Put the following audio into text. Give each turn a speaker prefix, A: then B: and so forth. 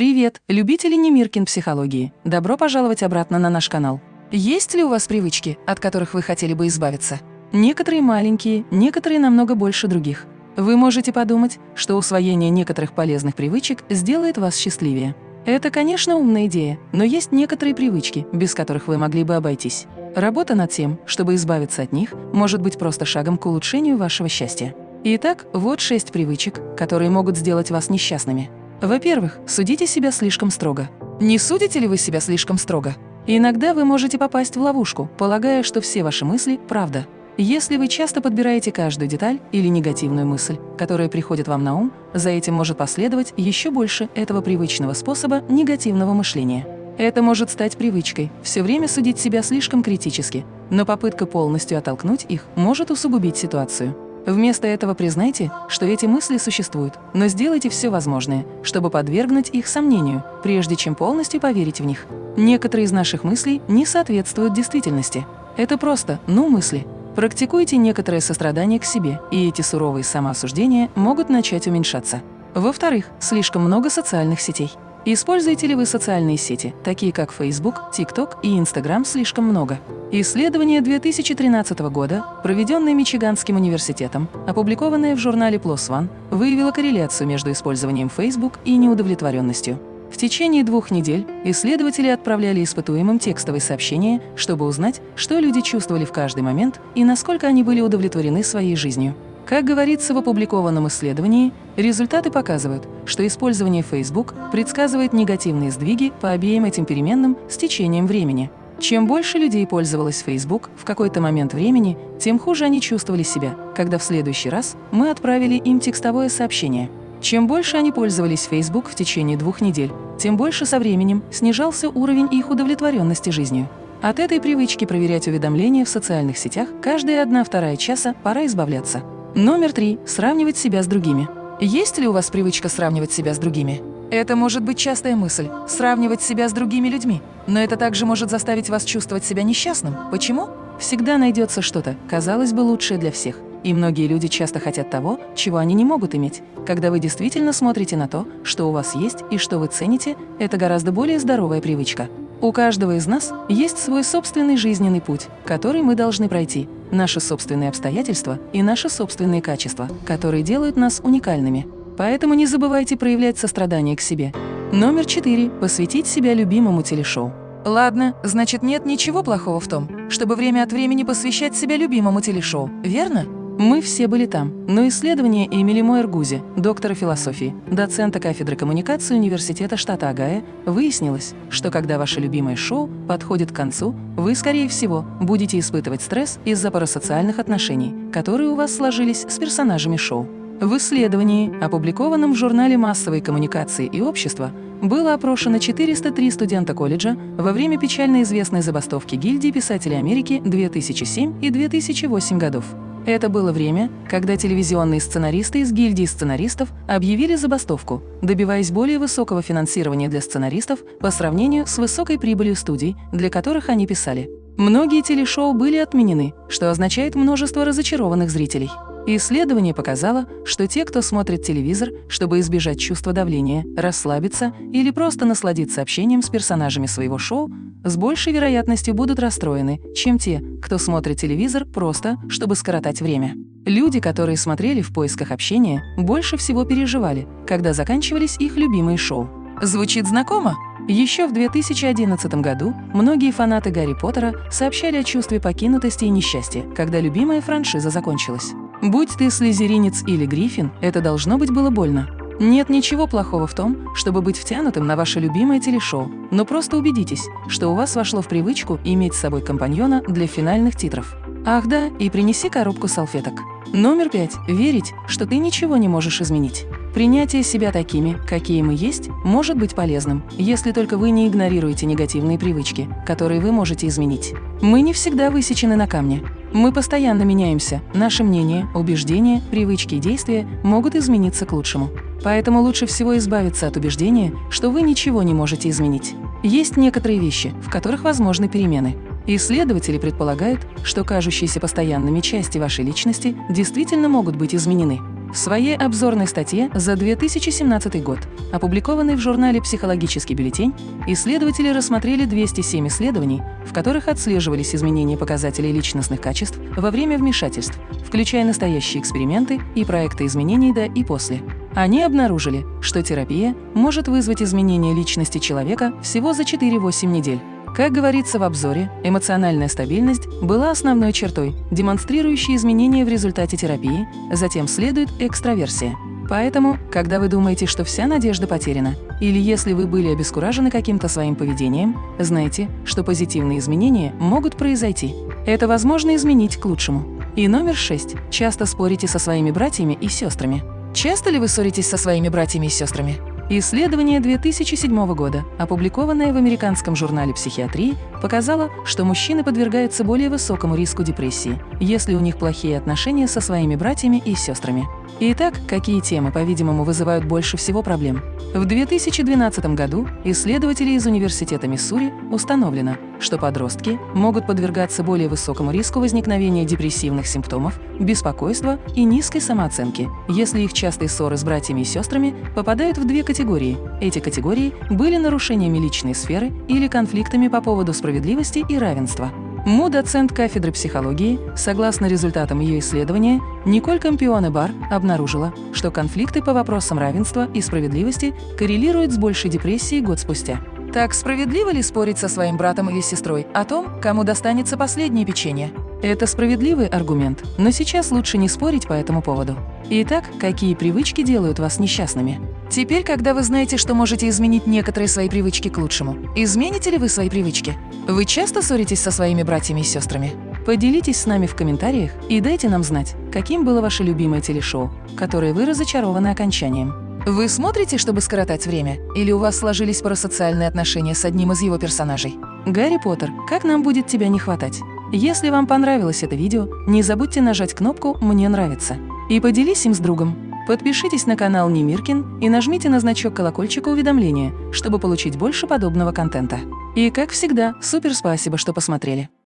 A: Привет, любители Немиркин психологии! Добро пожаловать обратно на наш канал. Есть ли у вас привычки, от которых вы хотели бы избавиться? Некоторые маленькие, некоторые намного больше других. Вы можете подумать, что усвоение некоторых полезных привычек сделает вас счастливее. Это, конечно, умная идея, но есть некоторые привычки, без которых вы могли бы обойтись. Работа над тем, чтобы избавиться от них, может быть просто шагом к улучшению вашего счастья. Итак, вот шесть привычек, которые могут сделать вас несчастными. Во-первых, судите себя слишком строго. Не судите ли вы себя слишком строго? Иногда вы можете попасть в ловушку, полагая, что все ваши мысли – правда. Если вы часто подбираете каждую деталь или негативную мысль, которая приходит вам на ум, за этим может последовать еще больше этого привычного способа негативного мышления. Это может стать привычкой – все время судить себя слишком критически, но попытка полностью оттолкнуть их может усугубить ситуацию. Вместо этого признайте, что эти мысли существуют, но сделайте все возможное, чтобы подвергнуть их сомнению, прежде чем полностью поверить в них. Некоторые из наших мыслей не соответствуют действительности. Это просто «ну» мысли. Практикуйте некоторое сострадание к себе, и эти суровые самоосуждения могут начать уменьшаться. Во-вторых, слишком много социальных сетей. Используете ли вы социальные сети, такие как Facebook, TikTok и Instagram, слишком много? Исследование 2013 года, проведенное Мичиганским университетом, опубликованное в журнале PLOS ONE, выявило корреляцию между использованием Facebook и неудовлетворенностью. В течение двух недель исследователи отправляли испытуемым текстовые сообщения, чтобы узнать, что люди чувствовали в каждый момент и насколько они были удовлетворены своей жизнью. Как говорится в опубликованном исследовании, результаты показывают, что использование Facebook предсказывает негативные сдвиги по обеим этим переменным с течением времени. Чем больше людей пользовалось Facebook в какой-то момент времени, тем хуже они чувствовали себя, когда в следующий раз мы отправили им текстовое сообщение. Чем больше они пользовались Facebook в течение двух недель, тем больше со временем снижался уровень их удовлетворенности жизнью. От этой привычки проверять уведомления в социальных сетях каждые одна-вторая часа пора избавляться. Номер три. Сравнивать себя с другими. Есть ли у вас привычка сравнивать себя с другими? Это может быть частая мысль – сравнивать себя с другими людьми. Но это также может заставить вас чувствовать себя несчастным. Почему? Всегда найдется что-то, казалось бы, лучшее для всех. И многие люди часто хотят того, чего они не могут иметь. Когда вы действительно смотрите на то, что у вас есть и что вы цените, это гораздо более здоровая привычка. У каждого из нас есть свой собственный жизненный путь, который мы должны пройти, наши собственные обстоятельства и наши собственные качества, которые делают нас уникальными. Поэтому не забывайте проявлять сострадание к себе. Номер четыре. Посвятить себя любимому телешоу. Ладно, значит нет ничего плохого в том, чтобы время от времени посвящать себя любимому телешоу, верно? Мы все были там, но исследование Эмили Мойер-Гузи, доктора философии, доцента кафедры коммуникации Университета штата Огайо, выяснилось, что когда ваше любимое шоу подходит к концу, вы, скорее всего, будете испытывать стресс из-за парасоциальных отношений, которые у вас сложились с персонажами шоу. В исследовании, опубликованном в журнале массовой коммуникации и общества, было опрошено 403 студента колледжа во время печально известной забастовки гильдии писателей Америки 2007 и 2008 годов. Это было время, когда телевизионные сценаристы из гильдии сценаристов объявили забастовку, добиваясь более высокого финансирования для сценаристов по сравнению с высокой прибылью студий, для которых они писали. Многие телешоу были отменены, что означает множество разочарованных зрителей. Исследование показало, что те, кто смотрит телевизор, чтобы избежать чувства давления, расслабиться или просто насладиться общением с персонажами своего шоу, с большей вероятностью будут расстроены, чем те, кто смотрит телевизор просто, чтобы скоротать время. Люди, которые смотрели в поисках общения, больше всего переживали, когда заканчивались их любимые шоу. Звучит знакомо? Еще в 2011 году многие фанаты Гарри Поттера сообщали о чувстве покинутости и несчастья, когда любимая франшиза закончилась. Будь ты слезеринец или гриффин, это должно быть было больно. Нет ничего плохого в том, чтобы быть втянутым на ваше любимое телешоу, но просто убедитесь, что у вас вошло в привычку иметь с собой компаньона для финальных титров. Ах да, и принеси коробку салфеток. Номер пять. Верить, что ты ничего не можешь изменить. Принятие себя такими, какие мы есть, может быть полезным, если только вы не игнорируете негативные привычки, которые вы можете изменить. Мы не всегда высечены на камне. Мы постоянно меняемся, наше мнение, убеждения, привычки и действия могут измениться к лучшему. Поэтому лучше всего избавиться от убеждения, что вы ничего не можете изменить. Есть некоторые вещи, в которых возможны перемены. Исследователи предполагают, что кажущиеся постоянными части вашей личности действительно могут быть изменены. В своей обзорной статье за 2017 год, опубликованной в журнале «Психологический бюллетень», исследователи рассмотрели 207 исследований, в которых отслеживались изменения показателей личностных качеств во время вмешательств, включая настоящие эксперименты и проекты изменений до и после. Они обнаружили, что терапия может вызвать изменение личности человека всего за 4-8 недель. Как говорится в обзоре, эмоциональная стабильность была основной чертой, демонстрирующей изменения в результате терапии, затем следует экстраверсия. Поэтому, когда вы думаете, что вся надежда потеряна, или если вы были обескуражены каким-то своим поведением, знайте, что позитивные изменения могут произойти. Это возможно изменить к лучшему. И номер шесть. Часто спорите со своими братьями и сестрами. Часто ли вы ссоритесь со своими братьями и сестрами? Исследование 2007 года, опубликованное в американском журнале психиатрии, показало, что мужчины подвергаются более высокому риску депрессии, если у них плохие отношения со своими братьями и сестрами. Итак, какие темы, по-видимому, вызывают больше всего проблем? В 2012 году исследователи из Университета Миссури установлено, что подростки могут подвергаться более высокому риску возникновения депрессивных симптомов, беспокойства и низкой самооценки, если их частые ссоры с братьями и сестрами попадают в две категории. Эти категории были нарушениями личной сферы или конфликтами по поводу справедливости и равенства. Му, доцент кафедры психологии, согласно результатам ее исследования, Николь Кампионе Бар обнаружила, что конфликты по вопросам равенства и справедливости коррелируют с большей депрессией год спустя. Так справедливо ли спорить со своим братом или сестрой о том, кому достанется последнее печенье? Это справедливый аргумент, но сейчас лучше не спорить по этому поводу. Итак, какие привычки делают вас несчастными? Теперь, когда вы знаете, что можете изменить некоторые свои привычки к лучшему, измените ли вы свои привычки? Вы часто ссоритесь со своими братьями и сестрами? Поделитесь с нами в комментариях и дайте нам знать, каким было ваше любимое телешоу, которое вы разочарованы окончанием. Вы смотрите, чтобы скоротать время? Или у вас сложились парасоциальные отношения с одним из его персонажей? Гарри Поттер, как нам будет тебя не хватать? Если вам понравилось это видео, не забудьте нажать кнопку «Мне нравится» и поделись им с другом. Подпишитесь на канал Немиркин и нажмите на значок колокольчика уведомления, чтобы получить больше подобного контента. И, как всегда, супер спасибо, что посмотрели.